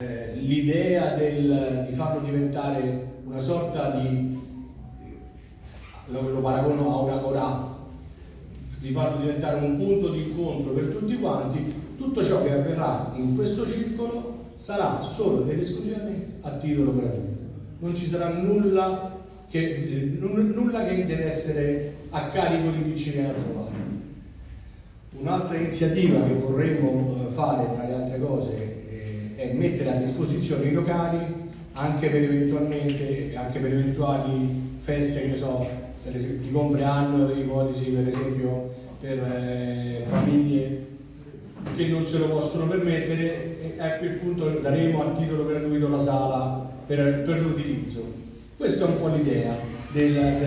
Eh, l'idea di farlo diventare una sorta di, lo, lo paragono a una corà, di farlo diventare un punto di incontro per tutti quanti, tutto ciò che avverrà in questo circolo sarà solo ed esclusivamente a titolo gratuito. Non ci sarà nulla che, nulla che deve essere a carico di chi ci viene a trovare. Un'altra iniziativa che vorremmo mettere a disposizione i locali anche per anche per eventuali feste, che so, per di compleanno, ipotesi per esempio per eh, famiglie che non se lo possono permettere e a quel punto daremo a titolo gratuito la sala per, per l'utilizzo. Questa è un po' l'idea del, del